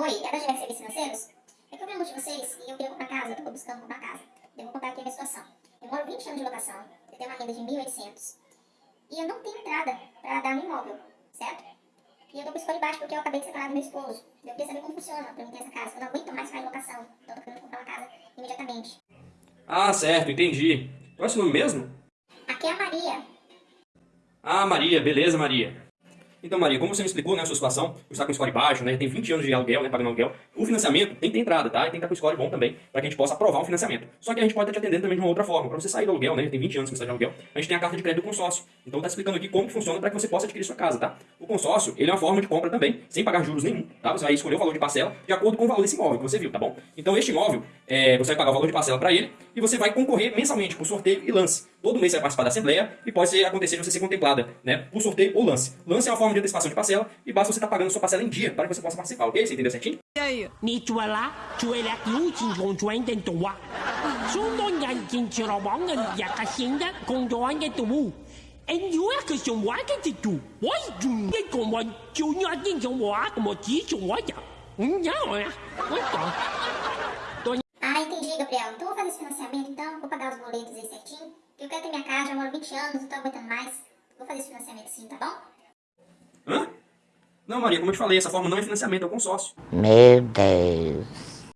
Oi, é da GR Serviços Financeiros? É que eu um de vocês e eu queria comprar casa, eu tô buscando comprar casa. Eu vou contar aqui a minha situação. Eu moro 20 anos de locação, eu tenho uma renda de 1.800 e eu não tenho entrada pra dar no imóvel, certo? E eu tô com escolha baixo porque eu acabei de separar do meu esposo. Eu queria saber como funciona pra mim ter essa casa. Eu não aguento mais ficar em locação, então eu tô querendo comprar uma casa imediatamente. Ah, certo, entendi. Qual é o seu nome mesmo? Aqui é a Maria. Ah, Maria, beleza, Maria. Então, Maria, como você me explicou, né, a sua situação, você está com score baixo, né, tem 20 anos de aluguel, né, pagando aluguel, o financiamento tem que ter entrada, tá? E tem que estar com score bom também, para que a gente possa aprovar um financiamento. Só que a gente pode estar te atendendo também de uma outra forma. Para você sair do aluguel, né, tem 20 anos que você está de aluguel, a gente tem a carta de crédito do consórcio. Então, tá explicando aqui como funciona para que você possa adquirir sua casa, tá? O consórcio, ele é uma forma de compra também, sem pagar juros nenhum, tá? Você vai escolher o valor de parcela de acordo com o valor desse imóvel que você viu, tá bom? Então, este imóvel, é, você vai pagar o valor de parcela para ele e você vai concorrer mensalmente por sorteio e lance. Todo mês você vai participar da assembleia e pode acontecer de você ser contemplada né, por sorteio ou lance. Lance é uma forma de antecipação de parcela e basta você estar tá pagando sua parcela em dia para que você possa participar, ok? Você entendeu certinho? E aí? And tu are Christian Wagon to Why do you come on Junior Dinson Walk Motition Wagon? Ah, entendi, Gabriel. Então vou fazer esse financiamento, então, vou pagar os boletos aí certinho. Eu quero ter minha casa, já moro 20 anos, não tô aguentando mais. Vou fazer esse financiamento sim, tá bom? Hã? Não, Maria, como eu te falei, essa forma não é financiamento, é um consórcio. Meu Deus.